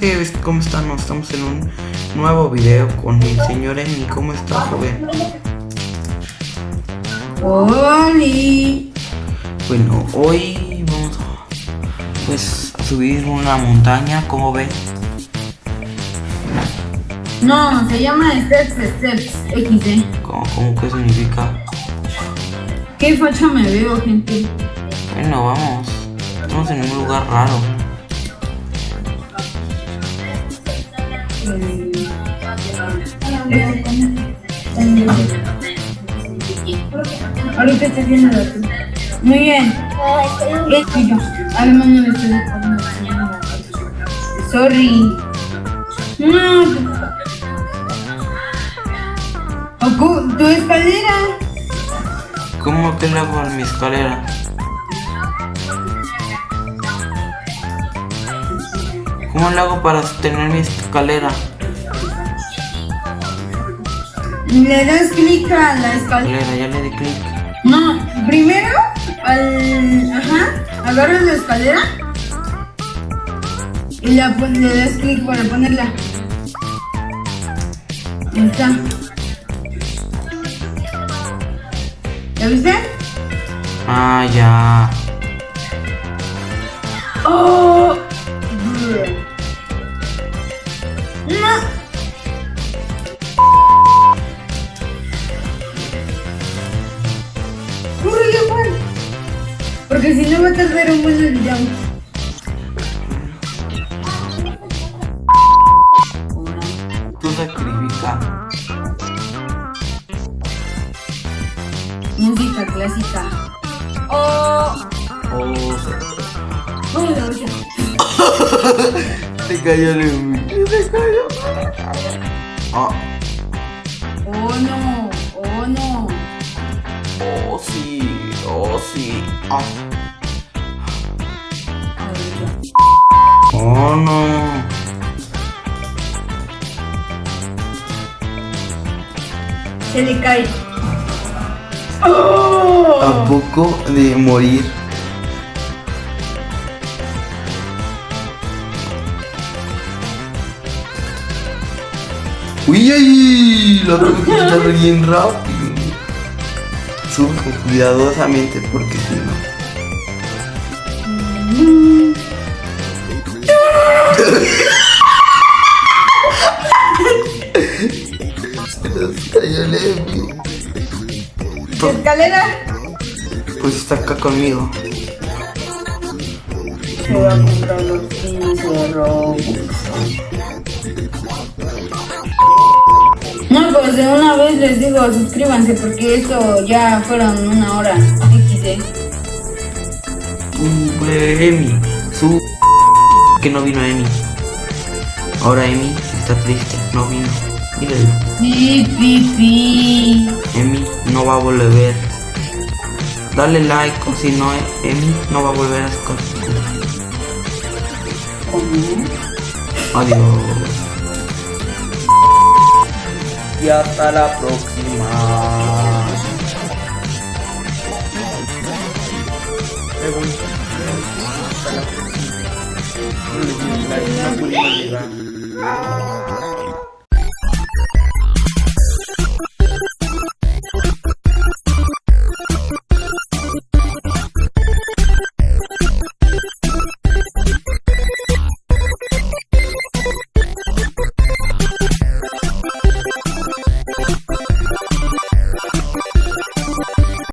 gente, ¿cómo están? Nos estamos en un nuevo video con el señor Emi. ¿Cómo está, joven? ¡Oli! Bueno, hoy vamos a, pues, a subir una montaña, ¿cómo ven? No, se llama Steps Steps XD. ¿Cómo, cómo qué significa? ¿Qué facha me veo, gente? Bueno, vamos. Estamos en un lugar raro. Ahorita estoy viendo la tuya. Muy bien. Es tuyo. Además no le estoy mañana. Sorry. No. Ocu, tu escalera. ¿Cómo le hago a mi escalera? ¿Cómo le hago para sostener mi escalera? Le das clic a la escalera. Ya le di clic. No, primero al. Ajá, agarras la escalera y la le das clic para ponerla. Ahí está. ¿Ya viste? Ah, ya. Porque si no va a tardar un buen el. Tú sacrifica. Música clásica. ¡Oh! Oh, ¡Oh, la olla! se cayó el Se cayó. Ah, ¡Oh, no! ¡Oh, no! oh, sí. Oh, sí. Ah. Oh, no. Se le cae. ¡Oh! A poco de morir. Uy, ay, la tuve que quitar bien rápido. Sube con cuidadosamente porque si no. ¿Escalera? Pues está acá conmigo. Se va a comprar los 15 Robux. No, pues de una vez les digo, suscríbanse porque esto ya fueron una hora. XD. Sube Emi. Su que no vino Emi. Ahora Emi está triste, no vino. Pi. Emi no va a volver. Dale like o si no Emi no va a volver a escuchar. Adiós. Y hasta la próxima. Me voy. Hasta la próxima. No le di like, no pude llegar.